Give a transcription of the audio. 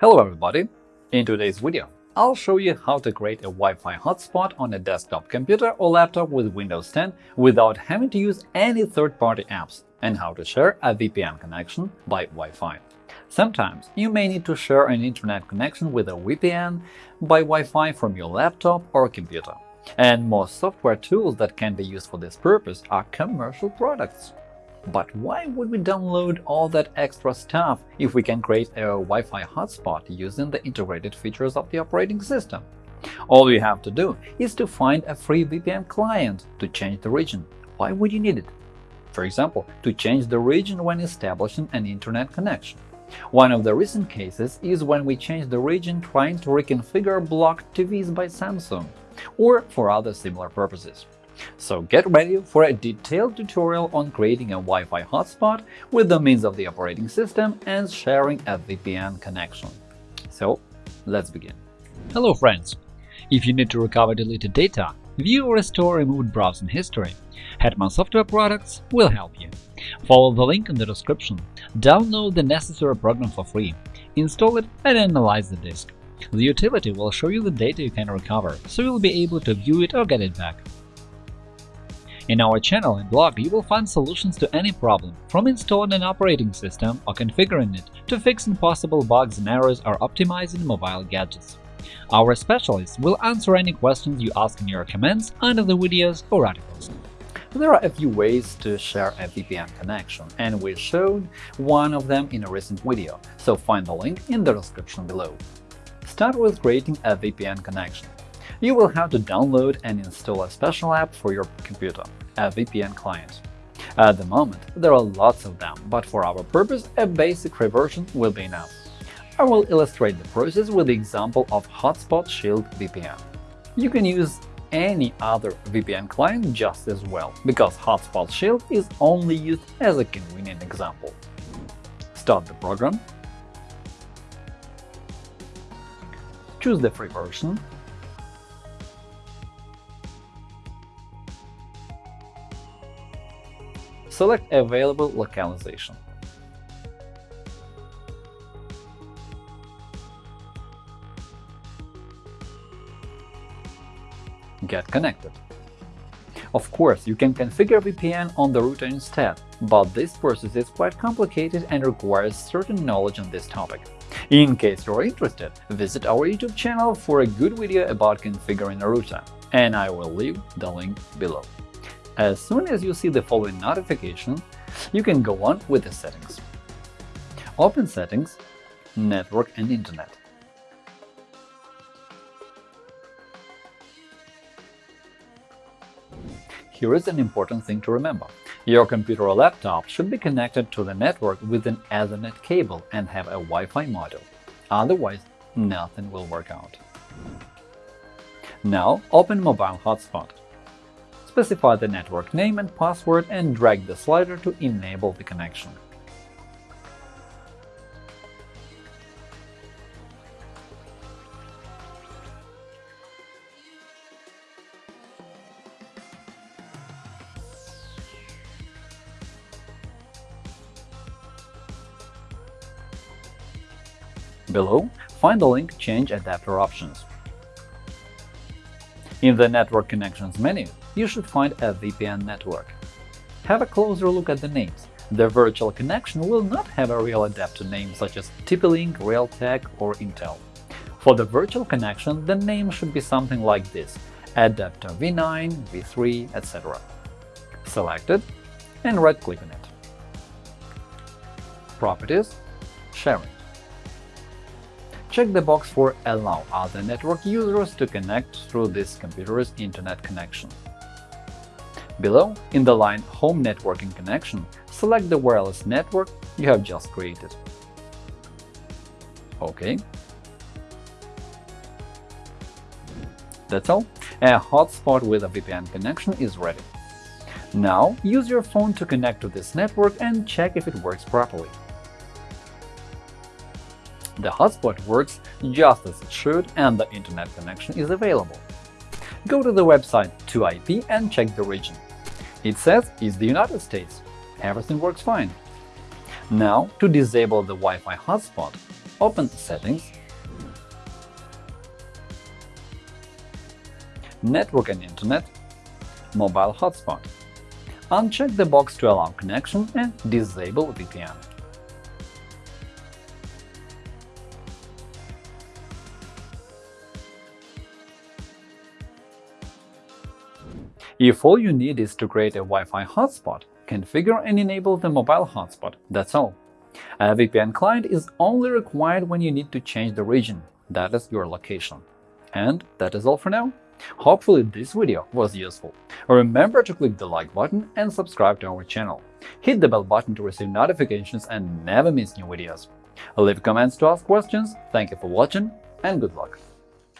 Hello everybody! In today's video, I'll show you how to create a Wi-Fi hotspot on a desktop computer or laptop with Windows 10 without having to use any third-party apps, and how to share a VPN connection by Wi-Fi. Sometimes you may need to share an internet connection with a VPN by Wi-Fi from your laptop or computer. And most software tools that can be used for this purpose are commercial products. But why would we download all that extra stuff if we can create a Wi-Fi hotspot using the integrated features of the operating system? All you have to do is to find a free VPN client to change the region. Why would you need it? For example, to change the region when establishing an internet connection. One of the recent cases is when we changed the region trying to reconfigure blocked TVs by Samsung, or for other similar purposes. So get ready for a detailed tutorial on creating a Wi-Fi hotspot with the means of the operating system and sharing a VPN connection. So let's begin. Hello friends! If you need to recover deleted data, view or restore removed browsing history, Hetman Software Products will help you. Follow the link in the description, download the necessary program for free, install it and analyze the disk. The utility will show you the data you can recover, so you'll be able to view it or get it back. In our channel and blog you will find solutions to any problem, from installing an operating system or configuring it to fixing possible bugs and errors or optimizing mobile gadgets. Our specialists will answer any questions you ask in your comments under the videos or articles. There are a few ways to share a VPN connection, and we showed one of them in a recent video, so find the link in the description below. Start with creating a VPN connection. You will have to download and install a special app for your computer a VPN client. At the moment, there are lots of them, but for our purpose, a basic free version will be enough. I will illustrate the process with the example of Hotspot Shield VPN. You can use any other VPN client just as well, because Hotspot Shield is only used as a convenient example. Start the program, choose the free version, Select Available localization. Get connected. Of course, you can configure VPN on the router instead, but this process is quite complicated and requires certain knowledge on this topic. In case you're interested, visit our YouTube channel for a good video about configuring a router, and I will leave the link below. As soon as you see the following notification, you can go on with the settings. Open Settings, Network and Internet. Here is an important thing to remember. Your computer or laptop should be connected to the network with an Ethernet cable and have a Wi-Fi module. Otherwise, nothing will work out. Now open Mobile Hotspot specify the network name and password and drag the slider to enable the connection. Below, find the link Change Adapter Options. In the Network Connections menu, you should find a VPN network. Have a closer look at the names. The virtual connection will not have a real adapter name such as TP-Link, Realtek, or Intel. For the virtual connection, the name should be something like this – adapter v9, v3, etc. Select it and right-click on it. Properties Sharing Check the box for Allow other network users to connect through this computer's Internet connection. Below, in the line Home networking connection, select the wireless network you have just created. OK. That's all. A hotspot with a VPN connection is ready. Now use your phone to connect to this network and check if it works properly. The hotspot works just as it should and the internet connection is available. Go to the website 2IP and check the region. It says it's the United States. Everything works fine. Now, to disable the Wi-Fi hotspot, open Settings, Network and Internet, Mobile Hotspot. Uncheck the box to allow connection and disable VPN. If all you need is to create a Wi-Fi hotspot, configure and enable the mobile hotspot, that's all. A VPN client is only required when you need to change the region, that is your location. And that is all for now. Hopefully this video was useful. Remember to click the like button and subscribe to our channel. Hit the bell button to receive notifications and never miss new videos. Leave comments to ask questions, thank you for watching, and good luck!